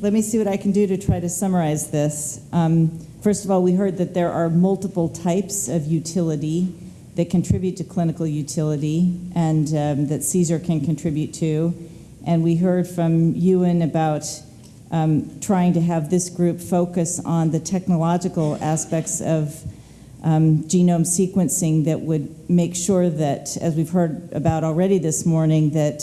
let me see what I can do to try to summarize this. Um, First of all, we heard that there are multiple types of utility that contribute to clinical utility and um, that CSER can contribute to. And we heard from Ewan about um, trying to have this group focus on the technological aspects of um, genome sequencing that would make sure that, as we've heard about already this morning, that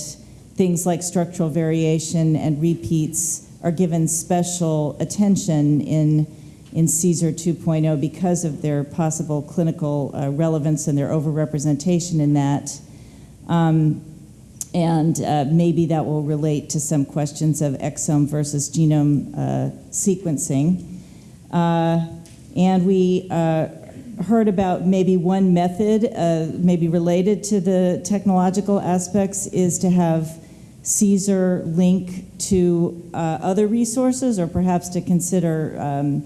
things like structural variation and repeats are given special attention in, in CSER 2.0 because of their possible clinical uh, relevance and their overrepresentation in that. Um, and uh, maybe that will relate to some questions of exome versus genome uh, sequencing. Uh, and we uh, heard about maybe one method, uh, maybe related to the technological aspects, is to have CSER link to uh, other resources, or perhaps to consider um,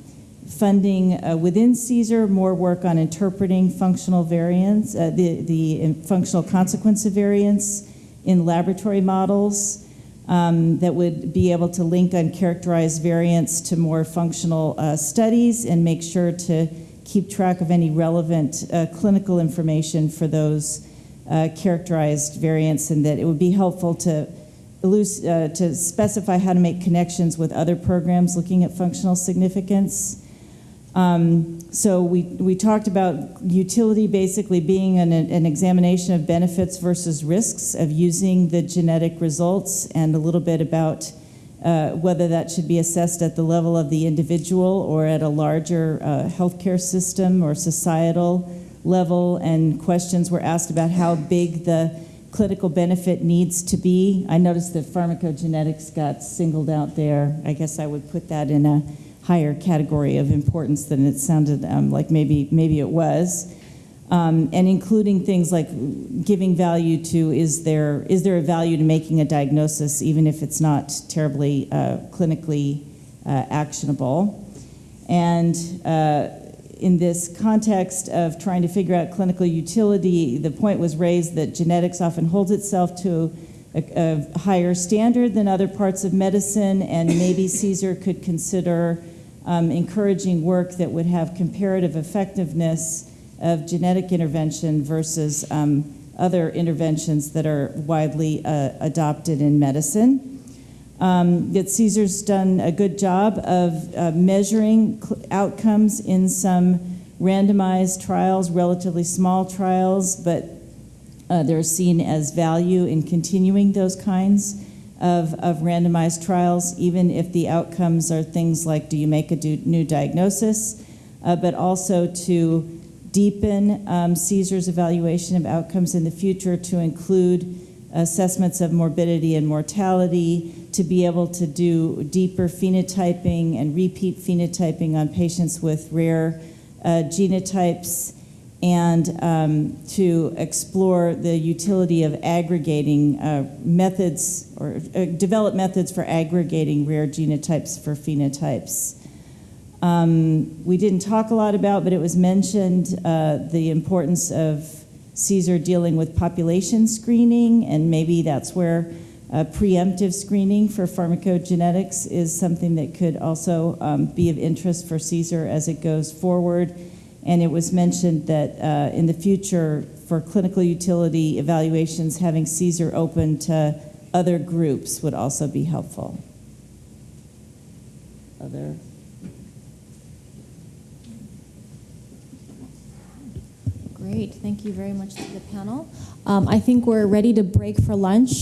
funding uh, within CSER more work on interpreting functional variants, uh, the, the functional consequence of variants in laboratory models um, that would be able to link uncharacterized variants to more functional uh, studies and make sure to keep track of any relevant uh, clinical information for those uh, characterized variants and that it would be helpful to, to specify how to make connections with other programs looking at functional significance. Um, so we, we talked about utility basically being an, an examination of benefits versus risks of using the genetic results and a little bit about uh, whether that should be assessed at the level of the individual or at a larger uh, healthcare system or societal level. And questions were asked about how big the clinical benefit needs to be. I noticed that pharmacogenetics got singled out there. I guess I would put that in a higher category of importance than it sounded um, like maybe maybe it was. Um, and including things like giving value to is there is there a value to making a diagnosis even if it's not terribly uh, clinically uh, actionable and uh, in this context of trying to figure out clinical utility the point was raised that genetics often holds itself to a, a higher standard than other parts of medicine and maybe CSER could consider um, encouraging work that would have comparative effectiveness of genetic intervention versus um, other interventions that are widely uh, adopted in medicine. Um, that CSER's done a good job of uh, measuring outcomes in some randomized trials, relatively small trials, but uh, they're seen as value in continuing those kinds of, of randomized trials, even if the outcomes are things like do you make a new diagnosis, uh, but also to deepen um, evaluation of outcomes in the future to include assessments of morbidity and mortality, to be able to do deeper phenotyping and repeat phenotyping on patients with rare uh, genotypes, and um, to explore the utility of aggregating uh, methods or uh, develop methods for aggregating rare genotypes for phenotypes. Um, we didn't talk a lot about, but it was mentioned uh, the importance of CSER dealing with population screening, and maybe that's where uh, preemptive screening for pharmacogenetics is something that could also um, be of interest for CSER as it goes forward. And it was mentioned that uh, in the future, for clinical utility evaluations, having CSER open to other groups would also be helpful. Other Great, thank you very much to the panel. Um, I think we're ready to break for lunch.